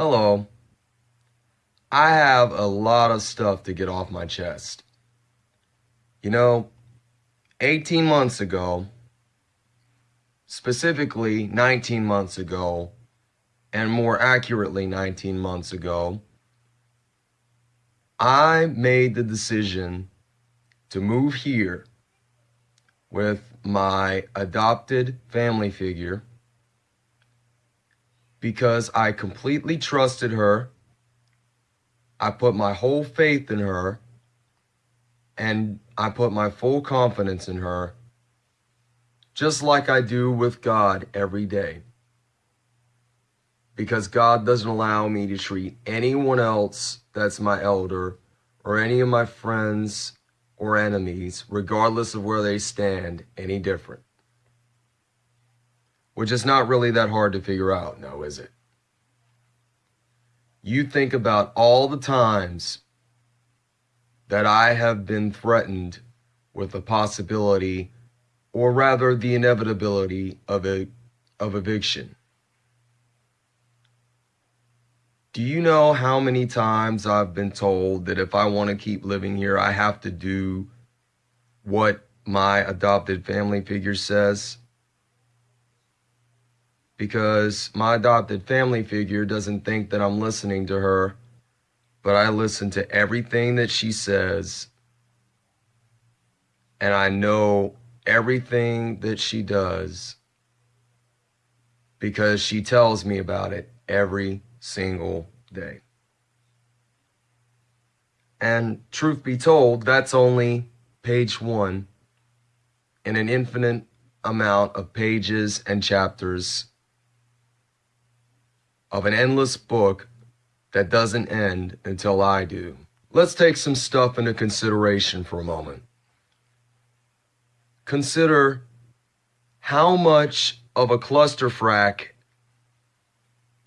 Hello. I have a lot of stuff to get off my chest. You know, 18 months ago, specifically 19 months ago, and more accurately 19 months ago, I made the decision to move here with my adopted family figure because I completely trusted her. I put my whole faith in her and I put my full confidence in her, just like I do with God every day. Because God doesn't allow me to treat anyone else that's my elder or any of my friends or enemies, regardless of where they stand, any different. Which is not really that hard to figure out, now is it? You think about all the times that I have been threatened with the possibility, or rather the inevitability of, a, of eviction. Do you know how many times I've been told that if I want to keep living here, I have to do what my adopted family figure says? Because my adopted family figure doesn't think that I'm listening to her, but I listen to everything that she says. And I know everything that she does because she tells me about it every single day. And truth be told, that's only page one in an infinite amount of pages and chapters of an endless book that doesn't end until I do. Let's take some stuff into consideration for a moment. Consider how much of a clusterfuck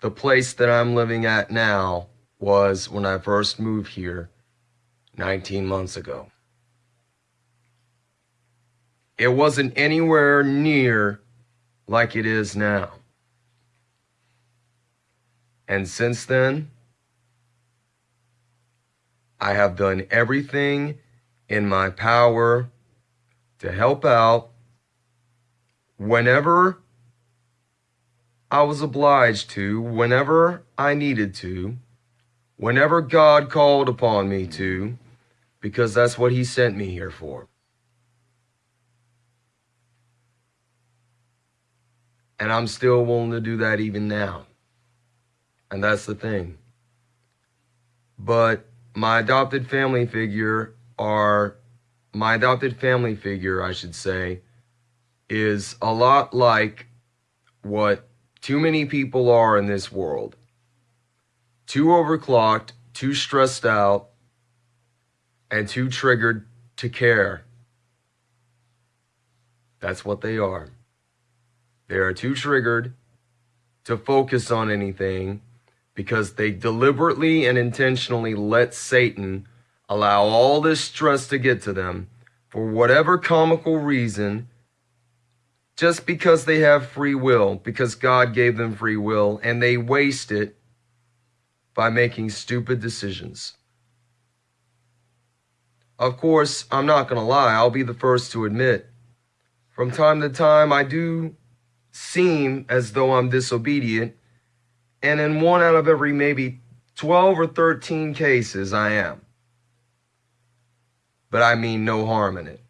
the place that I'm living at now was when I first moved here 19 months ago. It wasn't anywhere near like it is now. And since then, I have done everything in my power to help out whenever I was obliged to whenever I needed to, whenever God called upon me to, because that's what he sent me here for. And I'm still willing to do that even now. And that's the thing. But my adopted family figure are, my adopted family figure, I should say, is a lot like what too many people are in this world. Too overclocked, too stressed out, and too triggered to care. That's what they are. They are too triggered to focus on anything because they deliberately and intentionally let Satan allow all this stress to get to them for whatever comical reason just because they have free will, because God gave them free will, and they waste it by making stupid decisions. Of course, I'm not going to lie, I'll be the first to admit, from time to time I do seem as though I'm disobedient, and in one out of every maybe 12 or 13 cases I am. But I mean no harm in it.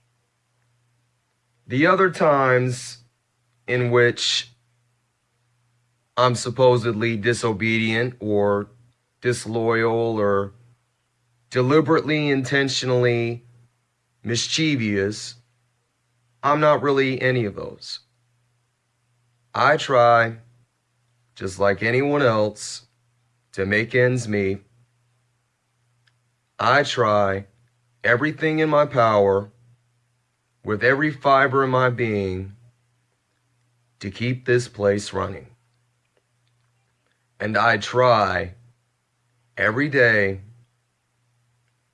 The other times in which I'm supposedly disobedient or disloyal or deliberately, intentionally mischievous, I'm not really any of those. I try, just like anyone else, to make ends meet. I try everything in my power, with every fiber in my being, to keep this place running. And I try every day,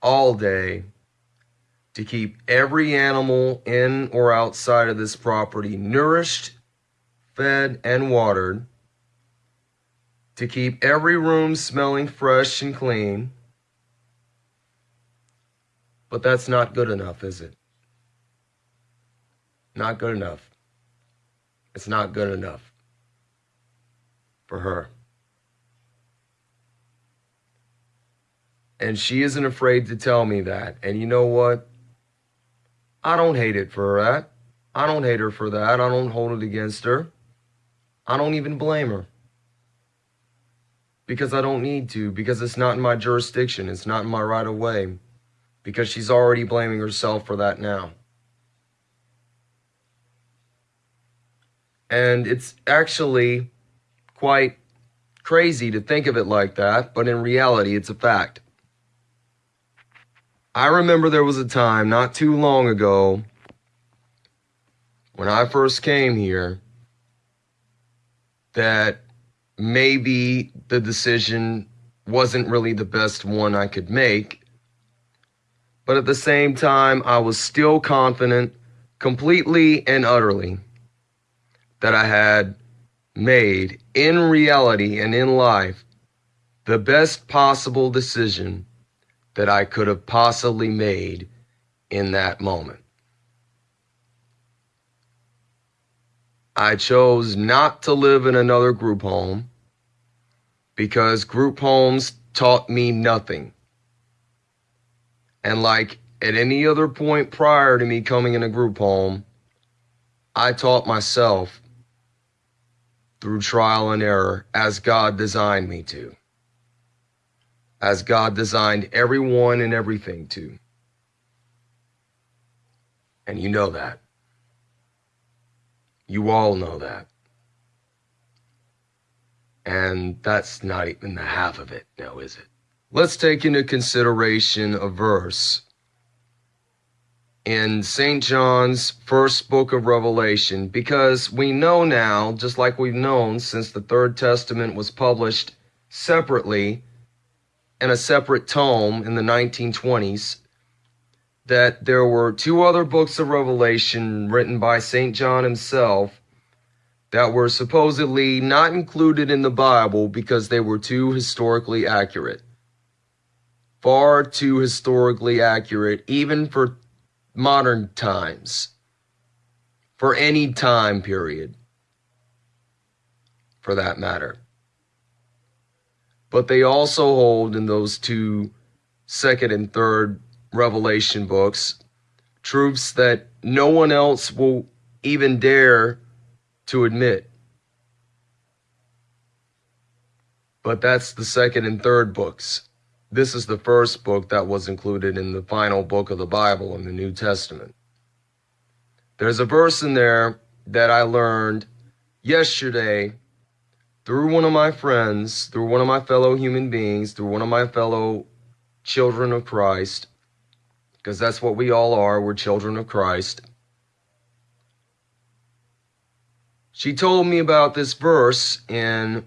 all day, to keep every animal in or outside of this property nourished, fed, and watered, to keep every room smelling fresh and clean. But that's not good enough, is it? Not good enough. It's not good enough for her. And she isn't afraid to tell me that. And you know what? I don't hate it for that. Eh? I don't hate her for that. I don't hold it against her. I don't even blame her. Because I don't need to, because it's not in my jurisdiction, it's not in my right of way. Because she's already blaming herself for that now. And it's actually quite crazy to think of it like that, but in reality, it's a fact. I remember there was a time not too long ago when I first came here that maybe the decision wasn't really the best one I could make. But at the same time, I was still confident completely and utterly that I had made in reality and in life the best possible decision that I could have possibly made in that moment. I chose not to live in another group home because group homes taught me nothing. And like at any other point prior to me coming in a group home, I taught myself through trial and error as God designed me to as God designed everyone and everything to. And you know that. You all know that. And that's not even the half of it now, is it? Let's take into consideration a verse in St. John's first book of Revelation, because we know now, just like we've known since the Third Testament was published separately in a separate tome in the 1920s that there were two other books of Revelation written by St. John himself that were supposedly not included in the Bible because they were too historically accurate. Far too historically accurate, even for modern times, for any time period, for that matter but they also hold in those two second and third revelation books truths that no one else will even dare to admit. But that's the second and third books. This is the first book that was included in the final book of the Bible in the New Testament. There's a verse in there that I learned yesterday through one of my friends, through one of my fellow human beings, through one of my fellow children of Christ, because that's what we all are, we're children of Christ. She told me about this verse in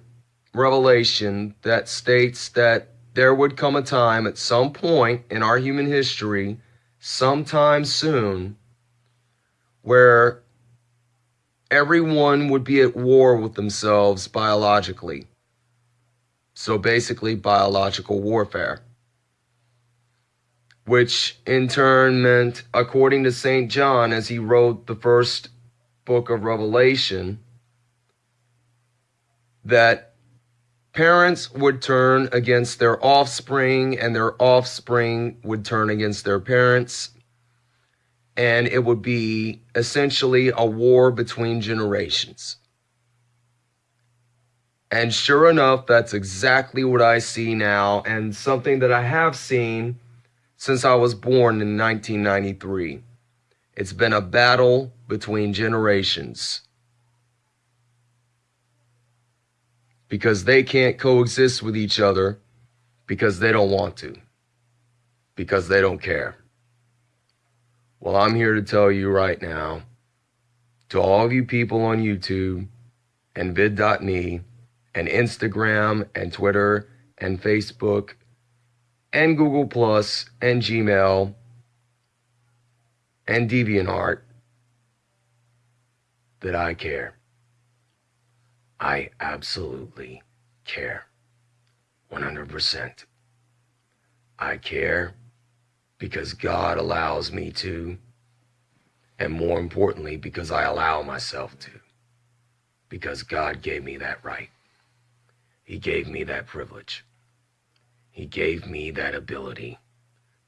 Revelation that states that there would come a time at some point in our human history, sometime soon, where everyone would be at war with themselves biologically. So basically, biological warfare. Which in turn meant, according to St. John, as he wrote the first book of Revelation, that parents would turn against their offspring and their offspring would turn against their parents and it would be essentially a war between generations. And sure enough, that's exactly what I see now, and something that I have seen since I was born in 1993. It's been a battle between generations. Because they can't coexist with each other because they don't want to, because they don't care. Well, I'm here to tell you right now, to all of you people on YouTube and vid.me and Instagram and Twitter and Facebook and Google Plus and Gmail and DeviantArt that I care. I absolutely care 100%. I care because God allows me to, and more importantly, because I allow myself to, because God gave me that right. He gave me that privilege. He gave me that ability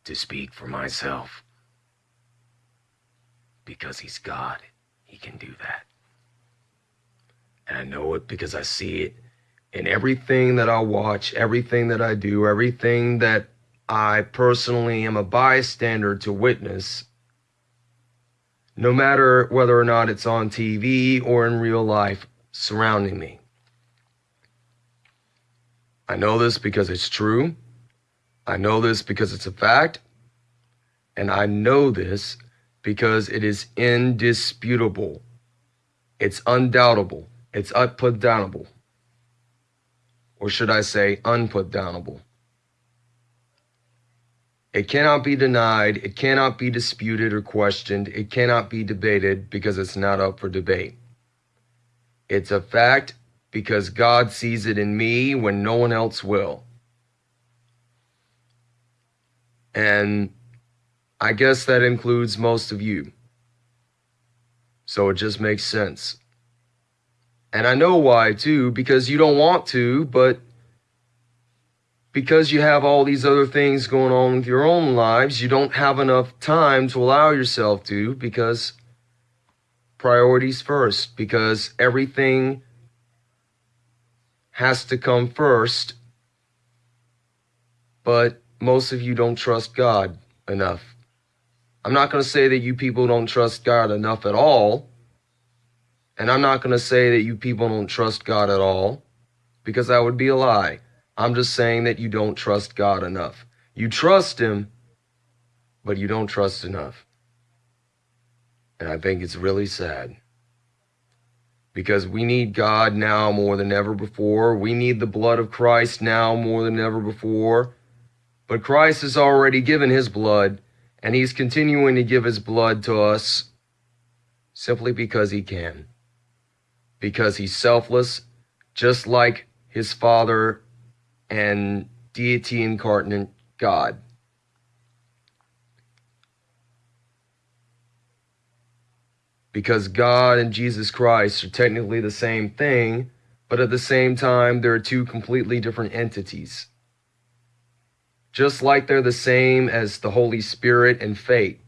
to speak for myself. Because He's God, He can do that. And I know it because I see it in everything that I watch, everything that I do, everything that I personally am a bystander to witness, no matter whether or not it's on TV or in real life surrounding me. I know this because it's true. I know this because it's a fact. And I know this because it is indisputable. It's undoubtable. It's unputdownable. Or should I say, unputdownable. It cannot be denied, it cannot be disputed or questioned, it cannot be debated because it's not up for debate. It's a fact because God sees it in me when no one else will. And I guess that includes most of you. So it just makes sense. And I know why too, because you don't want to, but because you have all these other things going on with your own lives, you don't have enough time to allow yourself to because priorities first, because everything has to come first. But most of you don't trust God enough. I'm not going to say that you people don't trust God enough at all. And I'm not going to say that you people don't trust God at all because that would be a lie. I'm just saying that you don't trust God enough. You trust Him, but you don't trust enough. And I think it's really sad because we need God now more than ever before. We need the blood of Christ now more than ever before. But Christ has already given His blood, and He's continuing to give His blood to us simply because He can. Because He's selfless, just like His Father and deity incarnate God. Because God and Jesus Christ are technically the same thing, but at the same time, they're two completely different entities. Just like they're the same as the Holy Spirit and fate,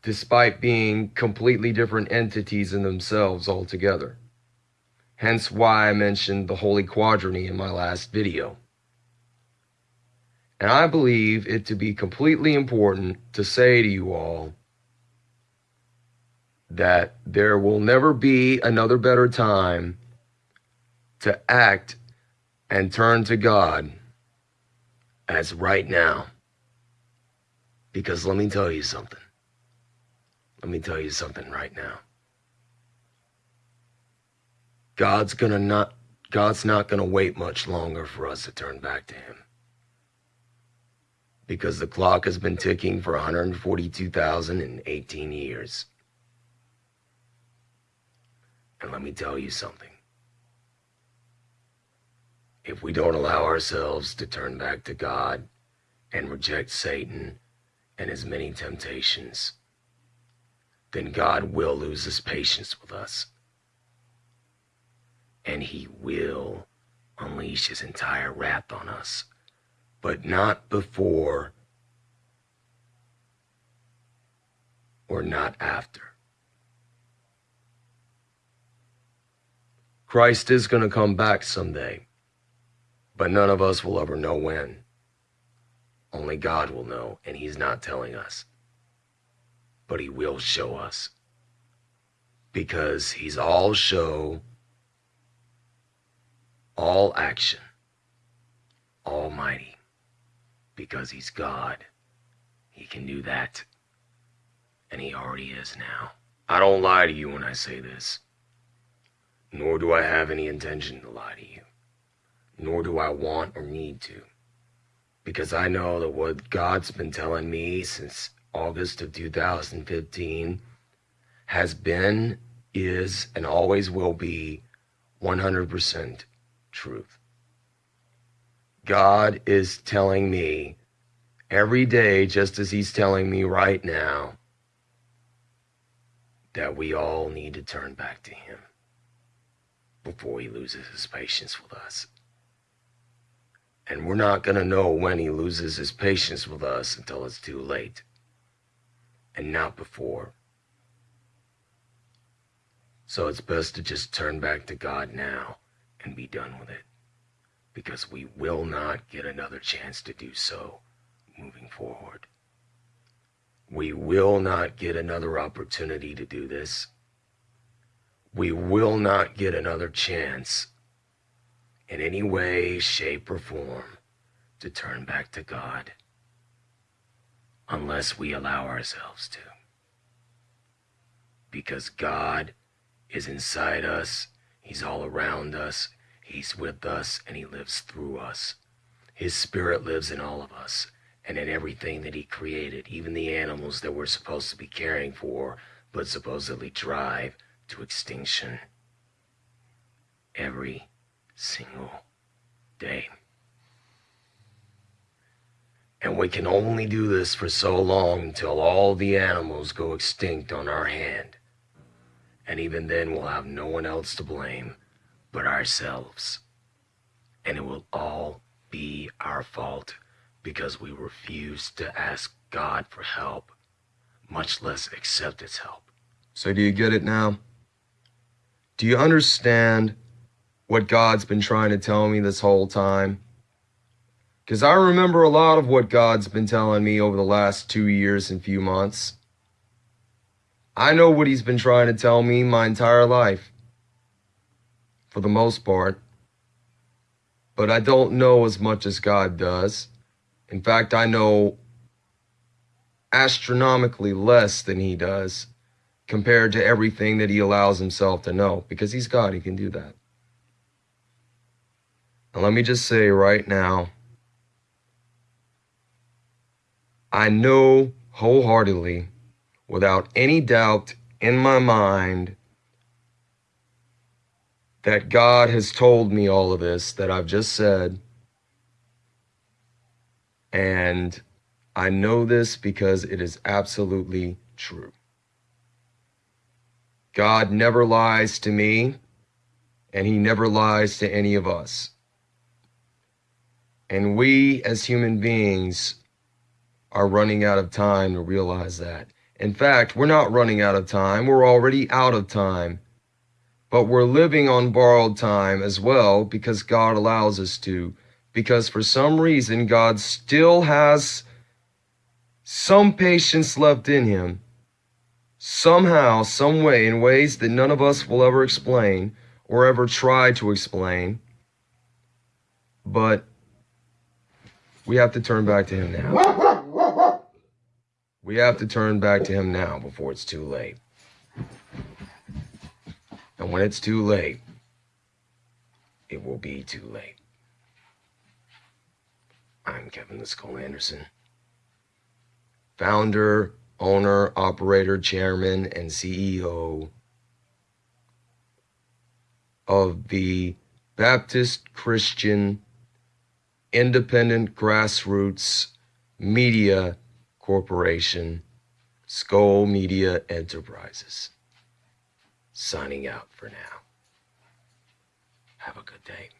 despite being completely different entities in themselves altogether hence why I mentioned the Holy Quadrigy in my last video. And I believe it to be completely important to say to you all that there will never be another better time to act and turn to God as right now. Because let me tell you something. Let me tell you something right now. God's gonna not God's not gonna wait much longer for us to turn back to him. Because the clock has been ticking for 142,018 years. And let me tell you something. If we don't allow ourselves to turn back to God and reject Satan and his many temptations, then God will lose his patience with us and he will unleash his entire wrath on us, but not before or not after. Christ is going to come back someday, but none of us will ever know when. Only God will know, and He's not telling us. But He will show us. Because He's all show all action, almighty, because he's God. He can do that. And he already is now. I don't lie to you when I say this. Nor do I have any intention to lie to you. Nor do I want or need to. Because I know that what God's been telling me since August of 2015 has been, is, and always will be 100% truth. God is telling me every day, just as He's telling me right now, that we all need to turn back to Him before He loses His patience with us. And we're not going to know when He loses His patience with us until it's too late, and not before. So it's best to just turn back to God now and be done with it. Because we will not get another chance to do so moving forward. We will not get another opportunity to do this. We will not get another chance in any way, shape, or form to turn back to God unless we allow ourselves to. Because God is inside us, He's all around us, He's with us, and He lives through us. His Spirit lives in all of us and in everything that He created, even the animals that we're supposed to be caring for, but supposedly drive to extinction every single day. And we can only do this for so long until all the animals go extinct on our hand. And even then, we'll have no one else to blame but ourselves. And it will all be our fault because we refuse to ask God for help, much less accept His help. So, do you get it now? Do you understand what God's been trying to tell me this whole time? Because I remember a lot of what God's been telling me over the last two years and few months. I know what he's been trying to tell me my entire life, for the most part. But I don't know as much as God does. In fact, I know astronomically less than he does compared to everything that he allows himself to know because he's God, he can do that. And let me just say right now, I know wholeheartedly without any doubt in my mind that God has told me all of this that I've just said. And I know this because it is absolutely true. God never lies to me, and he never lies to any of us. And we as human beings are running out of time to realize that. In fact, we're not running out of time. We're already out of time. But we're living on borrowed time as well because God allows us to. Because for some reason, God still has some patience left in him. Somehow, some way, in ways that none of us will ever explain or ever try to explain. But we have to turn back to him now. We have to turn back to him now before it's too late. And when it's too late, it will be too late. I'm Kevin the Skull Anderson, founder, owner, operator, chairman, and CEO of the Baptist Christian Independent Grassroots Media Corporation, Skull Media Enterprises. Signing out for now. Have a good day.